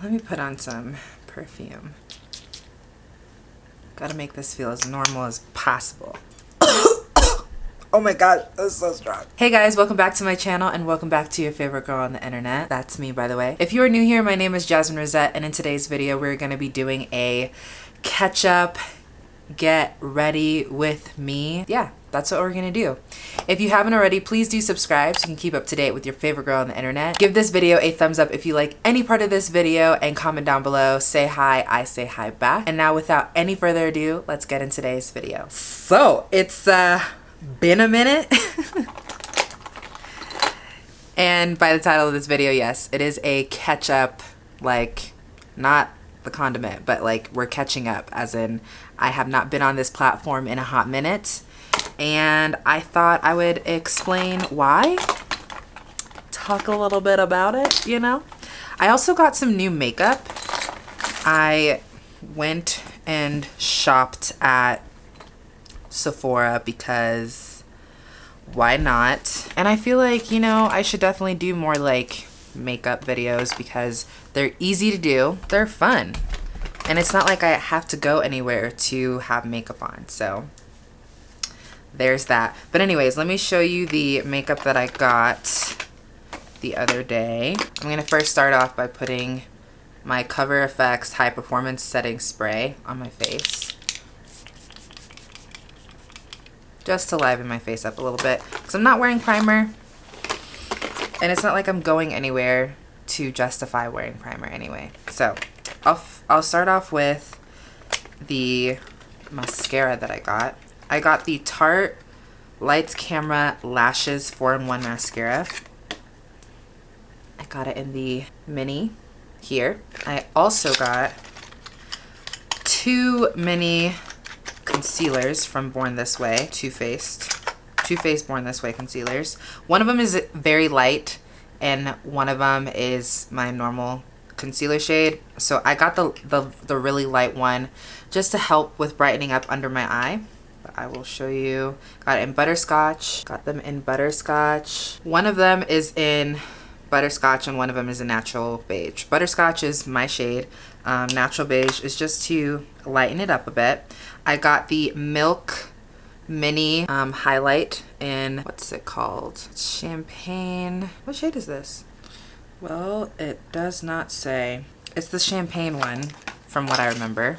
Let me put on some perfume. Gotta make this feel as normal as possible. Oh my god, that's so strong. Hey guys, welcome back to my channel and welcome back to your favorite girl on the internet. That's me, by the way. If you are new here, my name is Jasmine Rosette and in today's video, we're gonna be doing a catch up, get ready with me. Yeah, that's what we're gonna do. If you haven't already, please do subscribe so you can keep up to date with your favorite girl on the internet. Give this video a thumbs up if you like any part of this video and comment down below. Say hi, I say hi back. And now without any further ado, let's get in today's video. So it's uh been a minute. and by the title of this video, yes, it is a catch up, like not the condiment, but like we're catching up as in I have not been on this platform in a hot minute. And I thought I would explain why, talk a little bit about it, you know? I also got some new makeup. I went and shopped at Sephora because why not? And I feel like, you know, I should definitely do more like makeup videos because they're easy to do. They're fun. And it's not like I have to go anywhere to have makeup on. So there's that. But anyways, let me show you the makeup that I got the other day. I'm going to first start off by putting my Cover FX High Performance Setting Spray on my face. just to liven my face up a little bit because I'm not wearing primer and it's not like I'm going anywhere to justify wearing primer anyway. So I'll, I'll start off with the mascara that I got. I got the Tarte Lights Camera Lashes 4-in-1 Mascara. I got it in the mini here. I also got two mini concealers from Born This Way, Too Faced. Too Faced Born This Way concealers. One of them is very light and one of them is my normal concealer shade. So I got the, the, the really light one just to help with brightening up under my eye. I will show you. Got it in butterscotch. Got them in butterscotch. One of them is in butterscotch and one of them is a natural beige. Butterscotch is my shade. Um, natural beige is just to lighten it up a bit. I got the Milk Mini um, Highlight in, what's it called? champagne. What shade is this? Well, it does not say. It's the champagne one from what I remember.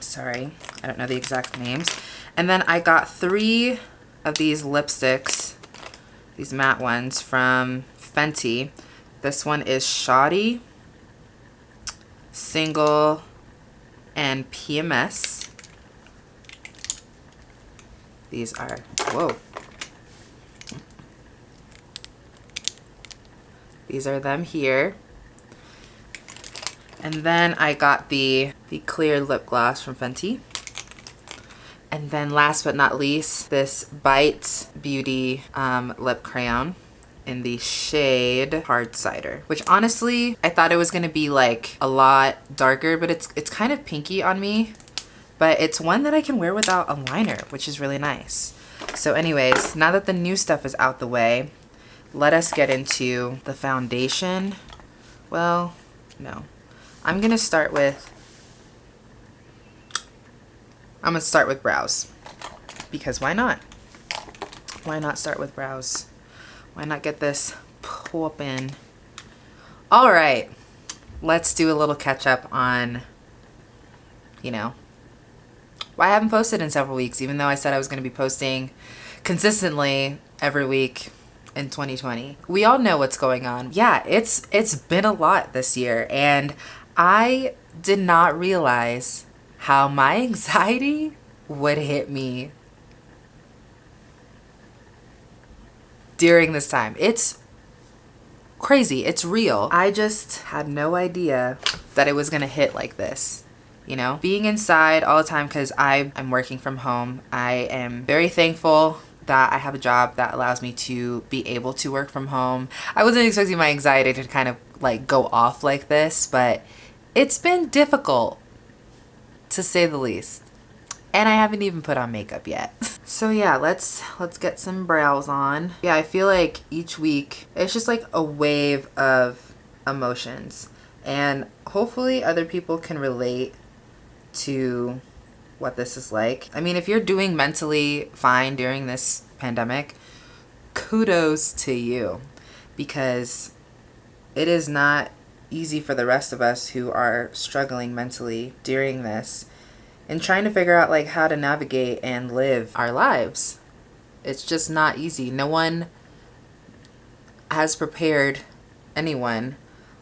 Sorry, I don't know the exact names. And then I got three of these lipsticks, these matte ones from Fenty. This one is Shawty, Single, and PMS. These are, whoa. These are them here. And then I got the, the clear lip gloss from Fenty. And then last but not least, this Bite Beauty um, lip crayon in the shade Hard Cider, which honestly, I thought it was gonna be like a lot darker, but it's, it's kind of pinky on me. But it's one that I can wear without a liner, which is really nice. So anyways, now that the new stuff is out the way, let us get into the foundation. Well, no. I'm gonna start with, I'm gonna start with brows. Because why not? Why not start with brows? Why not get this popping? All right, let's do a little catch up on, you know, why I haven't posted in several weeks, even though I said I was going to be posting consistently every week in 2020. We all know what's going on. Yeah, it's it's been a lot this year and I did not realize how my anxiety would hit me during this time. It's crazy. It's real. I just had no idea that it was going to hit like this. You know, being inside all the time because I am working from home. I am very thankful that I have a job that allows me to be able to work from home. I wasn't expecting my anxiety to kind of like go off like this, but it's been difficult to say the least. And I haven't even put on makeup yet. so yeah, let's let's get some brows on. Yeah, I feel like each week it's just like a wave of emotions. And hopefully other people can relate to what this is like. I mean, if you're doing mentally fine during this pandemic, kudos to you because it is not easy for the rest of us who are struggling mentally during this and trying to figure out like how to navigate and live our lives. It's just not easy. No one has prepared anyone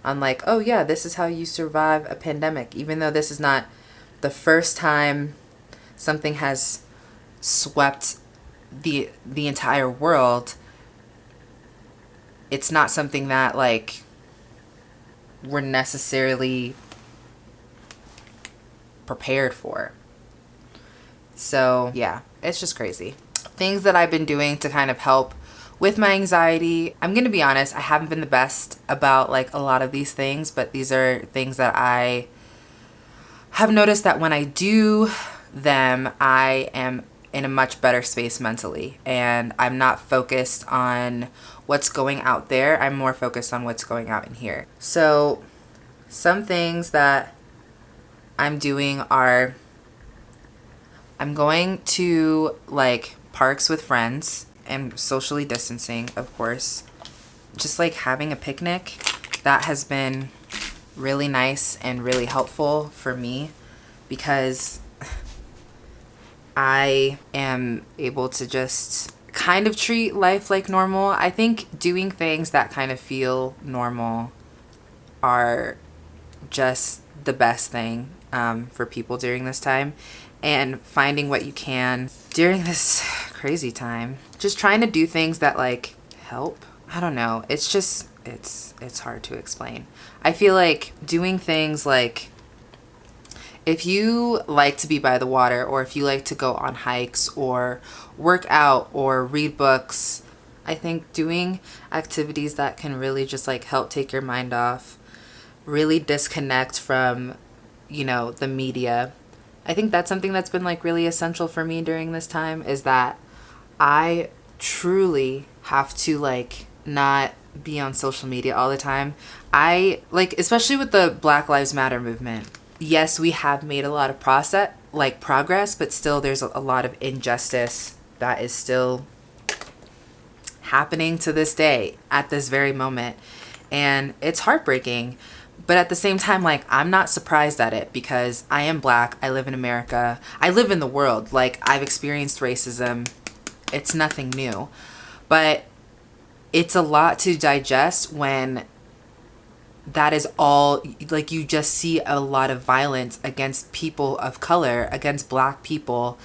on like, oh yeah, this is how you survive a pandemic, even though this is not the first time something has swept the the entire world. It's not something that like we're necessarily prepared for. So, yeah, it's just crazy. Things that I've been doing to kind of help with my anxiety, I'm going to be honest, I haven't been the best about like a lot of these things, but these are things that I have noticed that when I do them, I am in a much better space mentally and I'm not focused on what's going out there. I'm more focused on what's going out in here. So some things that I'm doing are I'm going to like parks with friends and socially distancing, of course. Just like having a picnic, that has been really nice and really helpful for me because I am able to just kind of treat life like normal. I think doing things that kind of feel normal are just the best thing um, for people during this time and finding what you can during this crazy time. Just trying to do things that like help. I don't know. It's just, it's, it's hard to explain. I feel like doing things like if you like to be by the water or if you like to go on hikes or work out or read books, I think doing activities that can really just like help take your mind off, really disconnect from, you know, the media. I think that's something that's been like really essential for me during this time is that I truly have to like not be on social media all the time. I like especially with the Black Lives Matter movement yes, we have made a lot of process like progress, but still there's a, a lot of injustice that is still happening to this day at this very moment. And it's heartbreaking. But at the same time, like, I'm not surprised at it because I am black. I live in America. I live in the world. Like, I've experienced racism. It's nothing new. But it's a lot to digest when that is all like you just see a lot of violence against people of color against black people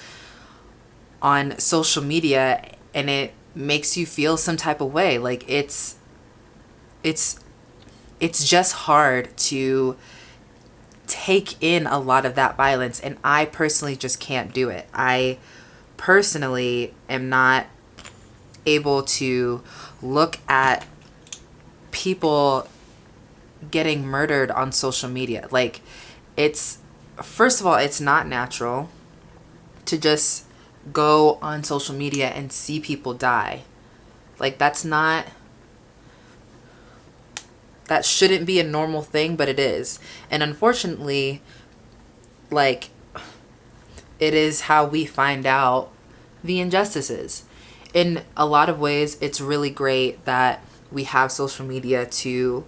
on social media and it makes you feel some type of way like it's it's it's just hard to take in a lot of that violence and I personally just can't do it. I personally am not able to look at people getting murdered on social media. Like it's first of all, it's not natural to just go on social media and see people die. Like that's not that shouldn't be a normal thing, but it is. And unfortunately, like it is how we find out the injustices. In a lot of ways, it's really great that we have social media to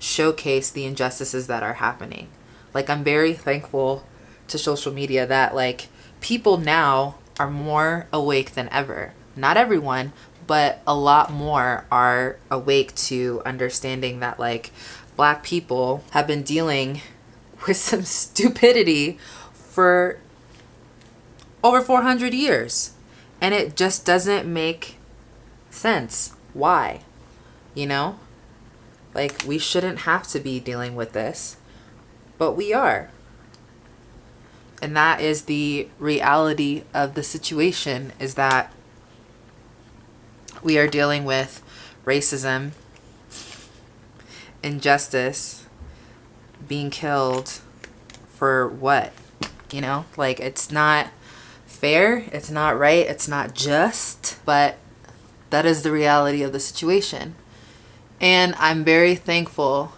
showcase the injustices that are happening. Like I'm very thankful to social media that like people now are more awake than ever. Not everyone, but a lot more are awake to understanding that like black people have been dealing with some stupidity for over 400 years and it just doesn't make sense why you know like, we shouldn't have to be dealing with this, but we are. And that is the reality of the situation is that we are dealing with racism, injustice, being killed for what? You know, like it's not fair, it's not right, it's not just, but that is the reality of the situation. And I'm very thankful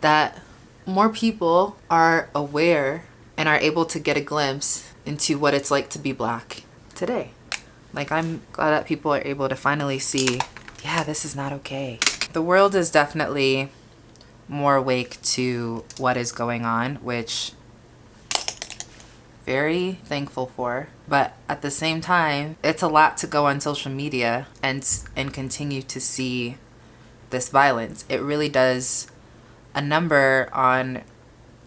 that more people are aware and are able to get a glimpse into what it's like to be black today. Like, I'm glad that people are able to finally see, yeah, this is not okay. The world is definitely more awake to what is going on, which very thankful for. But at the same time, it's a lot to go on social media and and continue to see this violence. It really does a number on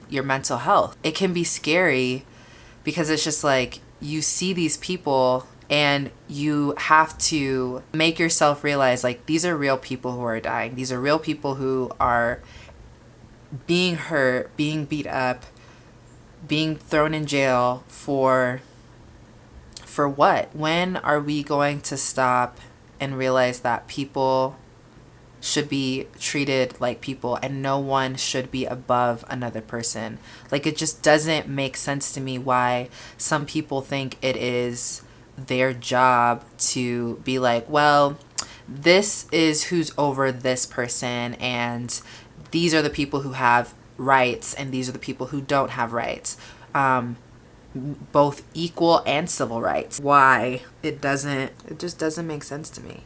your mental health. It can be scary because it's just like you see these people and you have to make yourself realize like these are real people who are dying. These are real people who are being hurt, being beat up, being thrown in jail for for what? When are we going to stop and realize that people should be treated like people and no one should be above another person? Like it just doesn't make sense to me why some people think it is their job to be like, well, this is who's over this person and these are the people who have rights and these are the people who don't have rights. Um, both equal and civil rights. Why it doesn't, it just doesn't make sense to me.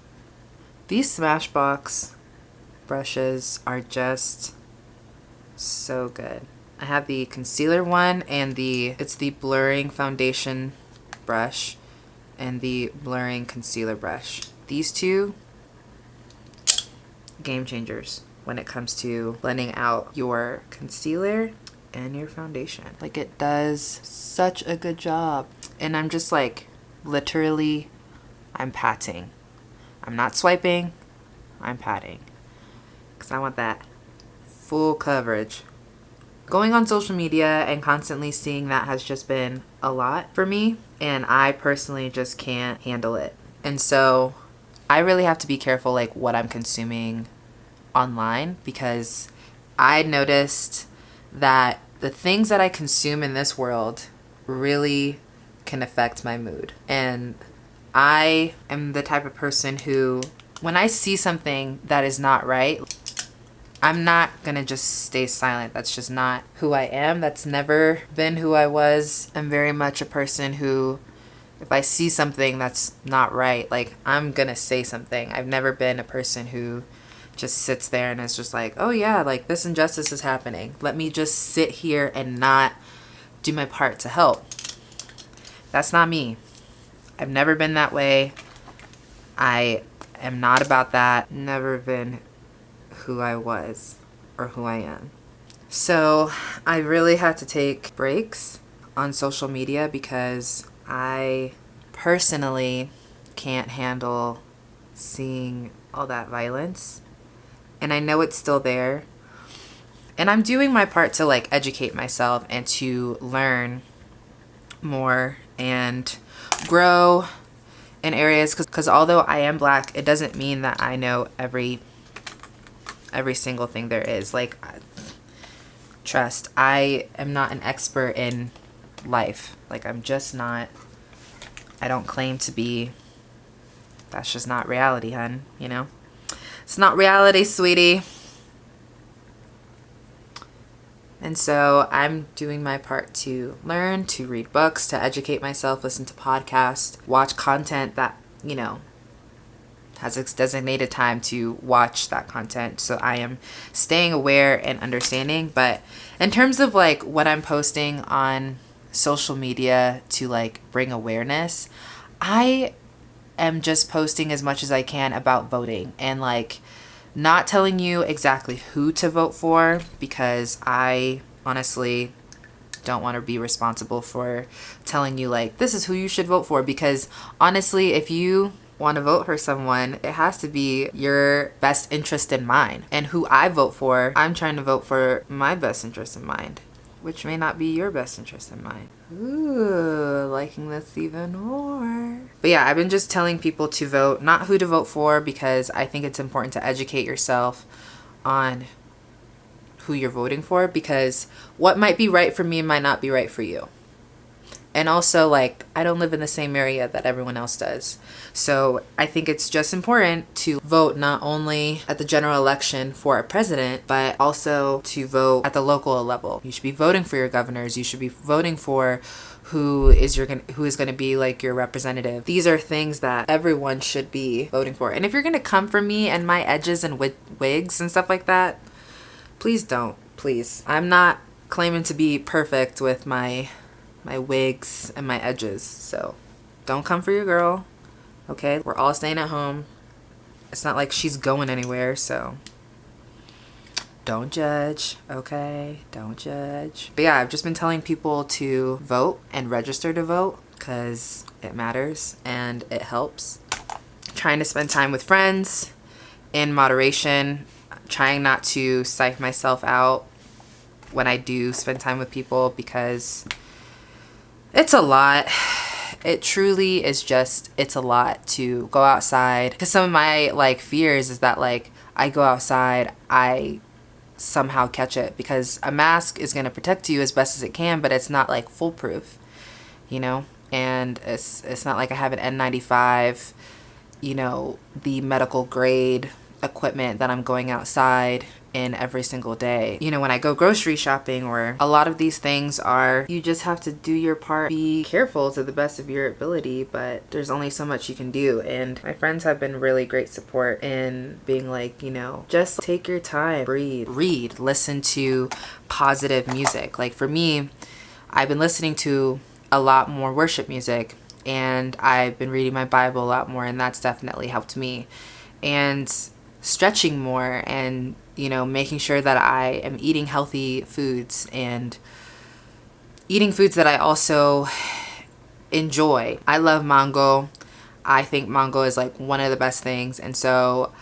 These Smashbox brushes are just so good. I have the concealer one and the, it's the blurring foundation brush and the blurring concealer brush. These two, game changers when it comes to blending out your concealer and your foundation. Like it does such a good job. And I'm just like, literally, I'm patting. I'm not swiping, I'm patting. Because I want that full coverage. Going on social media and constantly seeing that has just been a lot for me. And I personally just can't handle it. And so I really have to be careful like what I'm consuming online because I noticed that the things that I consume in this world really can affect my mood. And I am the type of person who, when I see something that is not right, I'm not gonna just stay silent. That's just not who I am. That's never been who I was. I'm very much a person who, if I see something that's not right, like I'm gonna say something. I've never been a person who just sits there and is just like, oh yeah, like this injustice is happening. Let me just sit here and not do my part to help. That's not me. I've never been that way. I am not about that. Never been who I was or who I am. So I really had to take breaks on social media because I personally can't handle seeing all that violence and I know it's still there. And I'm doing my part to like educate myself and to learn more and grow in areas because because although I am black, it doesn't mean that I know every every single thing there is. Like, trust, I am not an expert in life. Like, I'm just not, I don't claim to be, that's just not reality, hun, you know? It's not reality, sweetie. And so I'm doing my part to learn, to read books, to educate myself, listen to podcasts, watch content that, you know, has its designated time to watch that content. So I am staying aware and understanding. But in terms of like what I'm posting on social media to like bring awareness, I am just posting as much as I can about voting and like not telling you exactly who to vote for because I honestly don't want to be responsible for telling you like this is who you should vote for because honestly if you want to vote for someone it has to be your best interest in mind and who I vote for I'm trying to vote for my best interest in mind which may not be your best interest in mind. Ooh, liking this even more. But yeah, I've been just telling people to vote, not who to vote for, because I think it's important to educate yourself on who you're voting for, because what might be right for me might not be right for you. And also, like, I don't live in the same area that everyone else does. So I think it's just important to vote not only at the general election for a president, but also to vote at the local level. You should be voting for your governors. You should be voting for who is your who is going to be like your representative. These are things that everyone should be voting for. And if you're going to come for me and my edges and wigs and stuff like that, please don't. Please. I'm not claiming to be perfect with my my wigs and my edges. So don't come for your girl. Okay? We're all staying at home. It's not like she's going anywhere, so don't judge, okay? Don't judge. But yeah, I've just been telling people to vote and register to vote because it matters and it helps. Trying to spend time with friends in moderation, trying not to psych myself out when I do spend time with people because it's a lot. It truly is just, it's a lot to go outside. Because some of my like fears is that like I go outside, I somehow catch it because a mask is going to protect you as best as it can, but it's not like foolproof, you know? And it's, it's not like I have an N95, you know, the medical grade equipment that I'm going outside in every single day. You know, when I go grocery shopping or a lot of these things are, you just have to do your part, be careful to the best of your ability, but there's only so much you can do. And my friends have been really great support in being like, you know, just take your time, breathe, read, listen to positive music. Like for me, I've been listening to a lot more worship music and I've been reading my Bible a lot more and that's definitely helped me. And stretching more and you know making sure that I am eating healthy foods and eating foods that I also enjoy. I love mango. I think mango is like one of the best things and so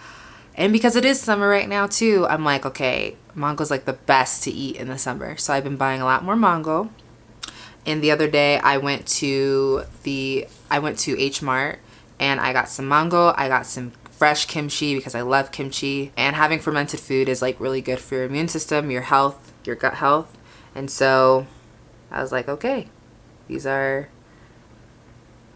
and because it is summer right now too I'm like okay mango is like the best to eat in the summer so I've been buying a lot more mango and the other day I went to the I went to H Mart and I got some mango I got some fresh kimchi because I love kimchi and having fermented food is like really good for your immune system, your health, your gut health. And so I was like, okay, these are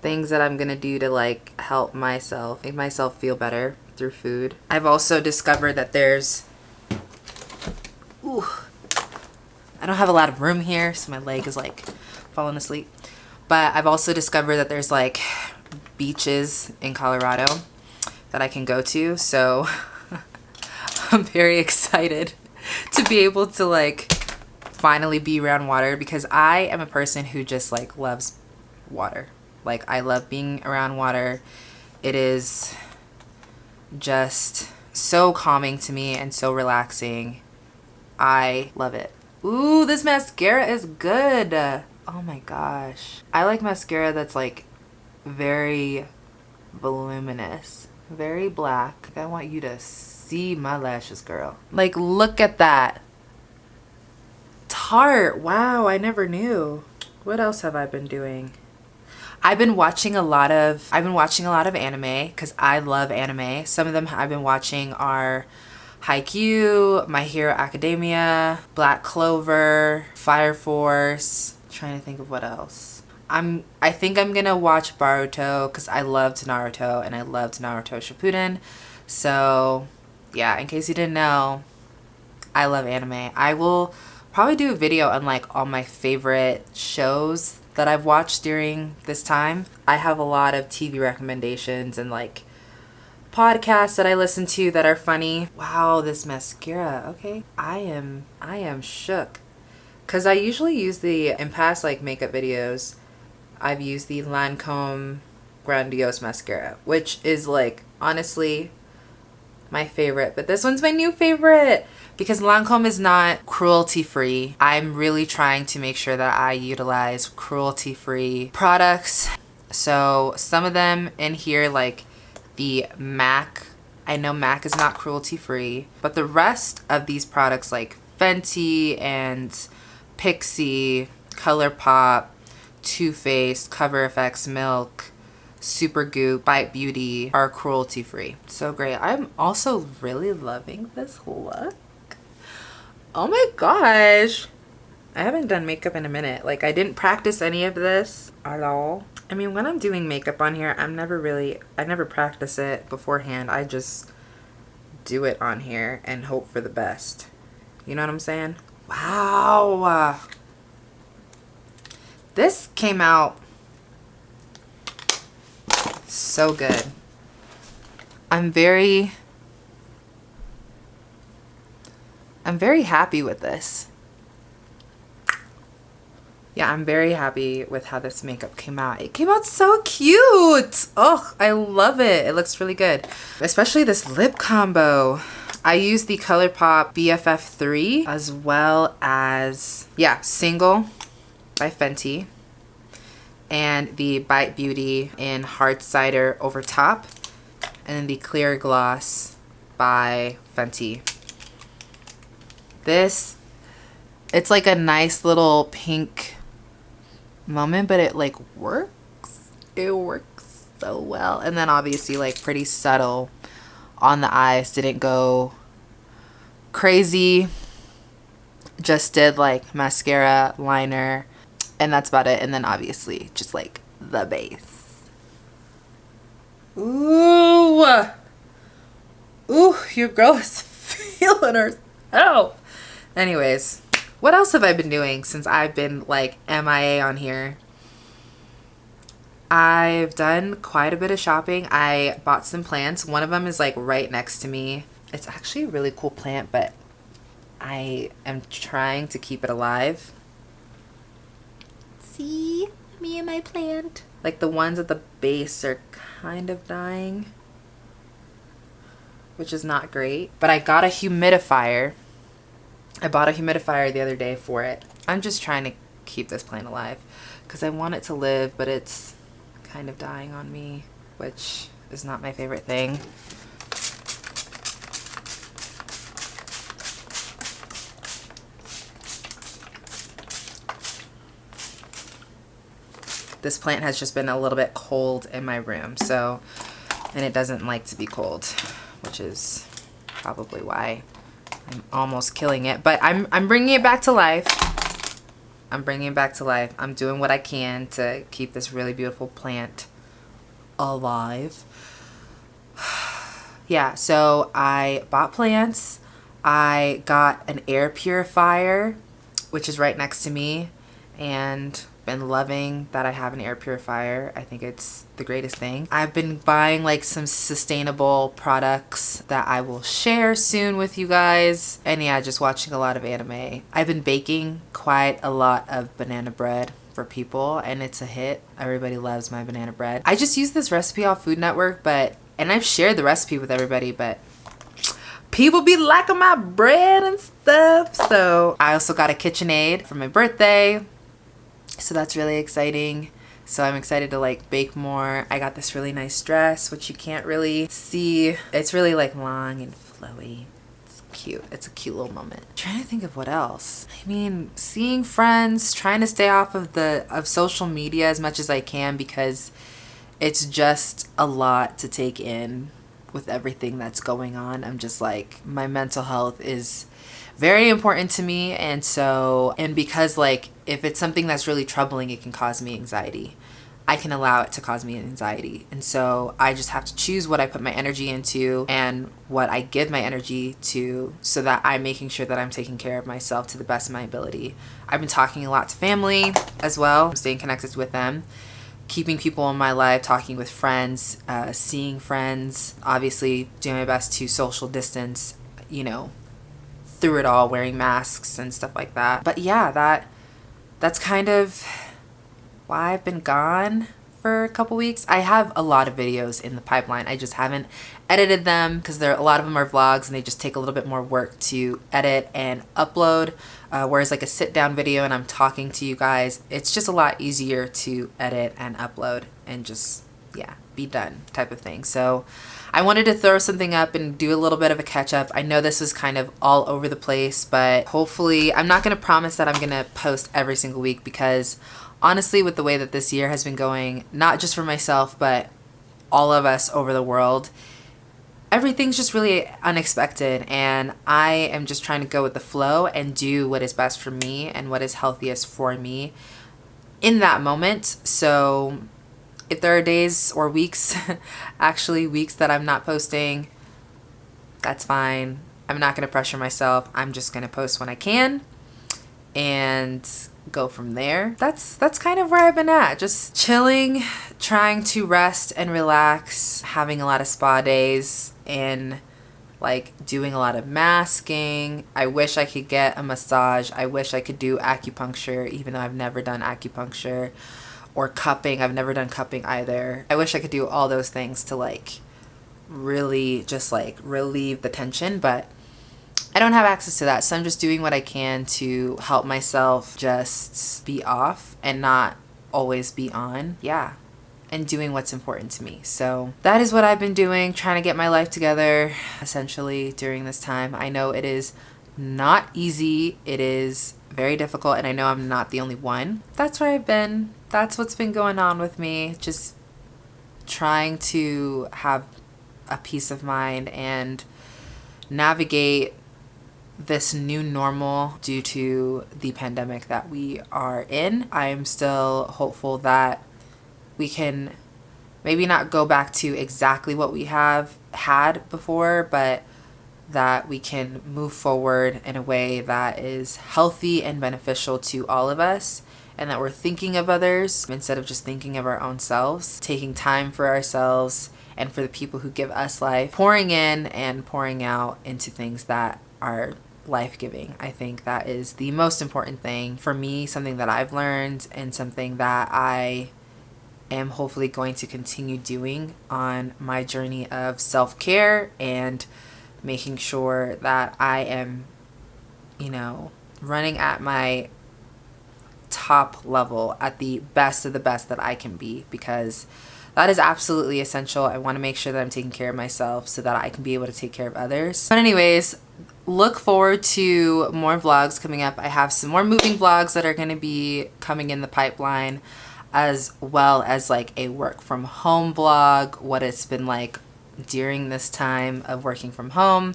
things that I'm gonna do to like help myself, make myself feel better through food. I've also discovered that there's, ooh, I don't have a lot of room here, so my leg is like falling asleep. But I've also discovered that there's like beaches in Colorado that I can go to. So I'm very excited to be able to like finally be around water because I am a person who just like loves water. Like I love being around water. It is just so calming to me and so relaxing. I love it. Ooh, this mascara is good. Oh my gosh. I like mascara that's like very voluminous very black. I want you to see my lashes, girl. Like, look at that. Tarte. Wow, I never knew. What else have I been doing? I've been watching a lot of I've been watching a lot of anime because I love anime. Some of them I've been watching are Haikyuu, My Hero Academia, Black Clover, Fire Force. I'm trying to think of what else. I'm I think I'm gonna watch Boruto because I loved Naruto and I loved Naruto Shippuden. So yeah, in case you didn't know, I love anime. I will probably do a video on like all my favorite shows that I've watched during this time. I have a lot of TV recommendations and like podcasts that I listen to that are funny. Wow, this mascara. Okay. I am I am shook. Cause I usually use the in past like makeup videos I've used the Lancome Grandiose Mascara, which is like, honestly, my favorite. But this one's my new favorite because Lancome is not cruelty free. I'm really trying to make sure that I utilize cruelty free products. So some of them in here like the MAC, I know MAC is not cruelty free, but the rest of these products like Fenty and Pixi, ColourPop, too Faced, Cover FX, Milk, Supergoop, Bite Beauty are cruelty free. So great. I'm also really loving this look. Oh my gosh. I haven't done makeup in a minute. Like I didn't practice any of this at all. I mean, when I'm doing makeup on here, I'm never really, I never practice it beforehand. I just do it on here and hope for the best. You know what I'm saying? Wow. This came out so good. I'm very, I'm very happy with this yeah, I'm very happy with how this makeup came out. It came out so cute. Oh, I love it. It looks really good. Especially this lip combo. I use the ColourPop BFF3 as well as, yeah, Single by Fenty and the Bite Beauty in Hard Cider over top and then the Clear Gloss by Fenty. This, it's like a nice little pink moment, but it like works. It works so well. And then obviously like pretty subtle on the eyes. Didn't go crazy. Just did like mascara, liner, and that's about it. And then obviously just like the base. Ooh. Ooh, your girl is feeling herself. Anyways, what else have I been doing since I've been like MIA on here? I've done quite a bit of shopping. I bought some plants. One of them is like right next to me. It's actually a really cool plant, but I am trying to keep it alive. See? Me and my plant. Like the ones at the base are kind of dying, which is not great. But I got a humidifier I bought a humidifier the other day for it. I'm just trying to keep this plant alive because I want it to live, but it's kind of dying on me, which is not my favorite thing. This plant has just been a little bit cold in my room, so, and it doesn't like to be cold, which is probably why I'm almost killing it, but I'm, I'm bringing it back to life. I'm bringing it back to life. I'm doing what I can to keep this really beautiful plant alive. yeah, so I bought plants. I got an air purifier, which is right next to me. And been loving that I have an air purifier. I think it's the greatest thing. I've been buying like some sustainable products that I will share soon with you guys. And yeah, just watching a lot of anime. I've been baking quite a lot of banana bread for people and it's a hit. Everybody loves my banana bread. I just use this recipe off Food Network, but and I've shared the recipe with everybody, but people be liking my bread and stuff. So I also got a KitchenAid for my birthday. So that's really exciting. So I'm excited to like bake more. I got this really nice dress, which you can't really see. It's really like long and flowy. It's cute. It's a cute little moment. I'm trying to think of what else. I mean, seeing friends, trying to stay off of the of social media as much as I can because it's just a lot to take in with everything that's going on. I'm just like my mental health is very important to me and so and because like if it's something that's really troubling it can cause me anxiety. I can allow it to cause me anxiety. And so I just have to choose what I put my energy into and what I give my energy to so that I'm making sure that I'm taking care of myself to the best of my ability. I've been talking a lot to family as well staying connected with them keeping people in my life, talking with friends, uh, seeing friends, obviously doing my best to social distance, you know, through it all wearing masks and stuff like that. But yeah, that that's kind of why I've been gone for a couple weeks. I have a lot of videos in the pipeline. I just haven't edited them because there a lot of them are vlogs and they just take a little bit more work to edit and upload. Uh, whereas like a sit down video and I'm talking to you guys, it's just a lot easier to edit and upload and just, yeah, be done type of thing. So I wanted to throw something up and do a little bit of a catch up. I know this was kind of all over the place, but hopefully I'm not going to promise that I'm going to post every single week because honestly, with the way that this year has been going, not just for myself, but all of us over the world, everything's just really unexpected and I am just trying to go with the flow and do what is best for me and what is healthiest for me in that moment. So if there are days or weeks, actually weeks that I'm not posting, that's fine. I'm not going to pressure myself. I'm just going to post when I can and go from there. That's that's kind of where I've been at. Just chilling, trying to rest and relax, having a lot of spa days and like doing a lot of masking. I wish I could get a massage. I wish I could do acupuncture even though I've never done acupuncture or cupping. I've never done cupping either. I wish I could do all those things to like really just like relieve the tension, but I don't have access to that. So I'm just doing what I can to help myself just be off and not always be on. Yeah. And doing what's important to me. So that is what I've been doing, trying to get my life together essentially during this time. I know it is not easy. It is very difficult and I know I'm not the only one. That's where I've been. That's what's been going on with me. Just trying to have a peace of mind and navigate this new normal due to the pandemic that we are in. I am still hopeful that we can maybe not go back to exactly what we have had before, but that we can move forward in a way that is healthy and beneficial to all of us and that we're thinking of others instead of just thinking of our own selves, taking time for ourselves and for the people who give us life, pouring in and pouring out into things that are life-giving. I think that is the most important thing for me, something that I've learned and something that I am hopefully going to continue doing on my journey of self-care and making sure that I am, you know, running at my top level at the best of the best that I can be because that is absolutely essential. I want to make sure that I'm taking care of myself so that I can be able to take care of others. But anyways, look forward to more vlogs coming up. I have some more moving vlogs that are going to be coming in the pipeline as well as like a work from home vlog, what it's been like during this time of working from home.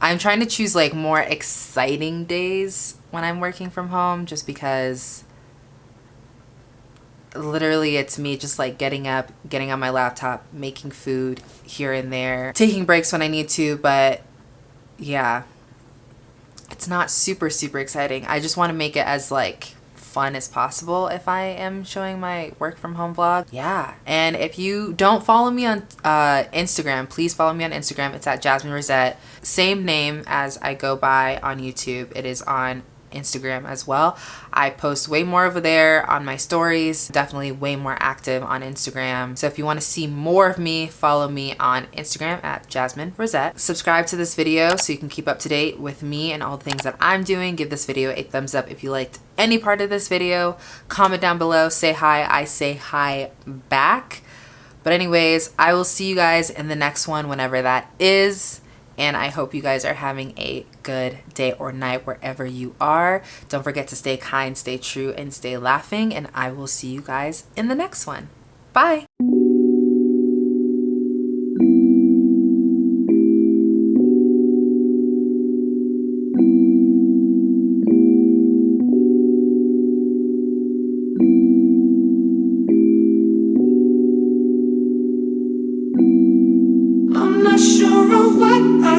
I'm trying to choose like more exciting days when I'm working from home just because literally it's me just like getting up, getting on my laptop, making food here and there, taking breaks when I need to, but yeah, it's not super, super exciting. I just want to make it as like fun as possible if I am showing my work from home vlog. Yeah. And if you don't follow me on uh, Instagram, please follow me on Instagram. It's at Jasmine Rosette. Same name as I go by on YouTube. It is on Instagram as well. I post way more over there on my stories, definitely way more active on Instagram. So if you want to see more of me, follow me on Instagram at Jasmine Rosette. Subscribe to this video so you can keep up to date with me and all the things that I'm doing. Give this video a thumbs up if you liked any part of this video. Comment down below, say hi, I say hi back. But anyways, I will see you guys in the next one whenever that is and I hope you guys are having a good day or night wherever you are. Don't forget to stay kind, stay true, and stay laughing, and I will see you guys in the next one. Bye!